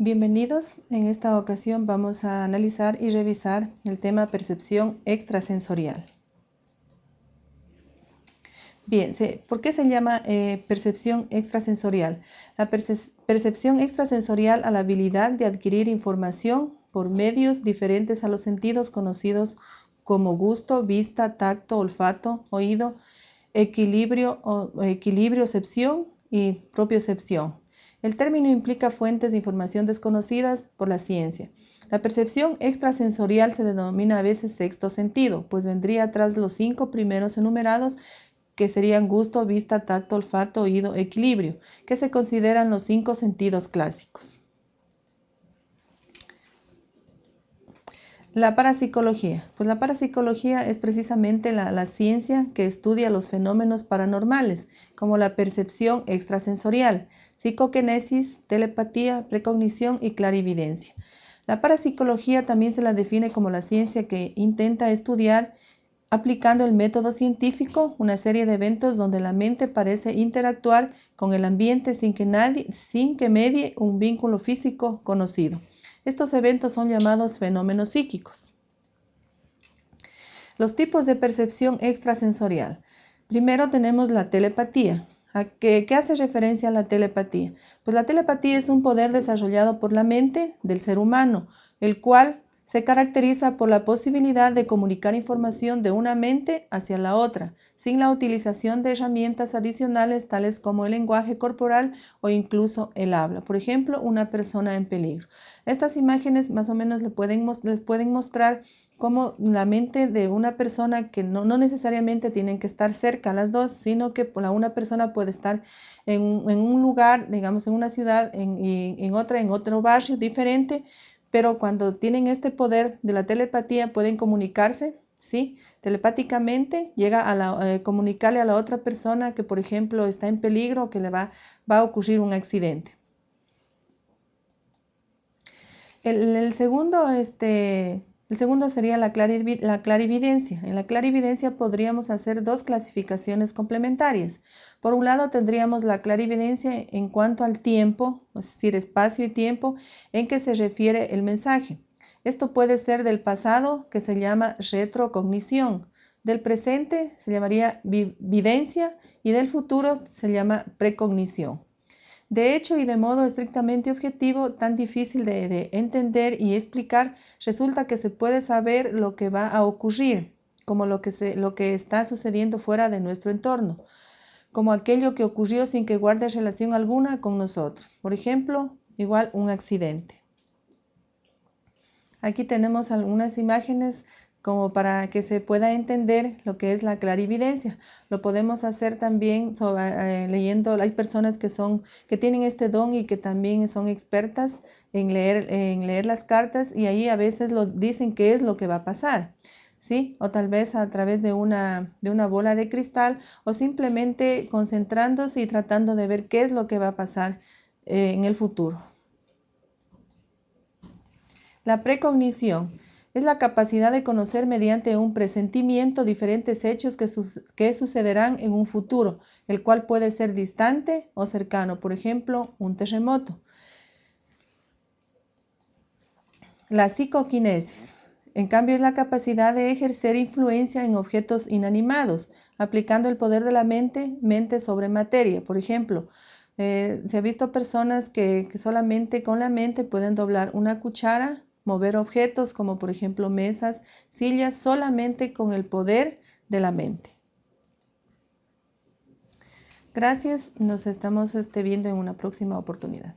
Bienvenidos. En esta ocasión vamos a analizar y revisar el tema percepción extrasensorial. Bien, ¿por qué se llama eh, percepción extrasensorial? La percepción extrasensorial a la habilidad de adquirir información por medios diferentes a los sentidos conocidos como gusto, vista, tacto, olfato, oído, equilibrio, equilibriocepción y propiocepción. El término implica fuentes de información desconocidas por la ciencia. La percepción extrasensorial se denomina a veces sexto sentido, pues vendría tras los cinco primeros enumerados que serían gusto, vista, tacto, olfato, oído, equilibrio, que se consideran los cinco sentidos clásicos. La parapsicología. Pues la parapsicología es precisamente la, ciencia que estudia los fenómenos paranormales, como la percepción extrasensorial, psicoquinesis, telepatía, precognición y clarividencia. La parapsicología también se la define como la ciencia que intenta estudiar aplicando el método científico una serie de eventos donde la mente parece interactuar con el ambiente sin que, nadie, sin que medie un vínculo físico conocido. Estos eventos son llamados fenómenos psíquicos. Los tipos de percepción extrasensorial. Primero tenemos la telepatía. ¿A qué, ¿Qué hace referencia a la telepatía? Pues la telepatía es un poder desarrollado por la mente del ser humano, el cual se caracteriza por la posibilidad de comunicar información de una mente hacia la otra, sin la utilización de herramientas adicionales tales como el lenguaje corporal o incluso el habla. Por ejemplo, una persona en peligro. Estas imágenes más o menos les pueden, mostrar cómo la mente de una persona que no, necesariamente tienen que estar cerca las dos, sino que una persona puede estar en, un lugar, digamos, en una ciudad, en, en otra, en otro barrio diferente, pero cuando tienen este poder de la telepatía pueden comunicarse, ¿sí? Telepáticamente llega a eh, comunicarle a la otra persona que, por ejemplo, está en peligro o que le va, va a ocurrir un accidente. El, segundo, este, el segundo sería la, la clarividencia. En la clarividencia podríamos hacer dos clasificaciones complementarias. Por un lado tendríamos la clarividencia en cuanto al tiempo, es decir, espacio y tiempo en que se refiere el mensaje. Esto puede ser del pasado, que se llama retrocognición, del presente se llamaría videncia y del futuro se llama precognición. De hecho, y de modo estrictamente objetivo, tan difícil de, entender y explicar, resulta que se puede saber lo que va a ocurrir, como lo que, está sucediendo fuera de nuestro entorno como aquello que ocurrió sin que guarde relación alguna con nosotros. Por ejemplo, igual un accidente. Aquí tenemos algunas imágenes como para que se pueda entender lo que es la clarividencia. Lo podemos hacer también eh, leyendo, hay personas que, son, que tienen este don y que también son expertas en leer, en leer las cartas y ahí a veces lo dicen qué es lo que va a pasar. ¿sí? O tal vez a través de una, de una bola de cristal o simplemente concentrándose y tratando de ver qué es lo que va a pasar eh, en el futuro. La precognición es la capacidad de conocer mediante un presentimiento diferentes hechos que, que, sucederán en un futuro, el cual puede ser distante o cercano, por ejemplo, un terremoto. La psicoquinesis en cambio, es la capacidad de ejercer influencia en objetos inanimados, aplicando el poder de la mente, mente sobre materia. Por ejemplo, eh, se ha visto personas que, solamente con la mente pueden doblar una cuchara, mover objetos como por ejemplo mesas, sillas, solamente con el poder de la mente. Gracias, nos estamos este, viendo en una próxima oportunidad.